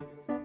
you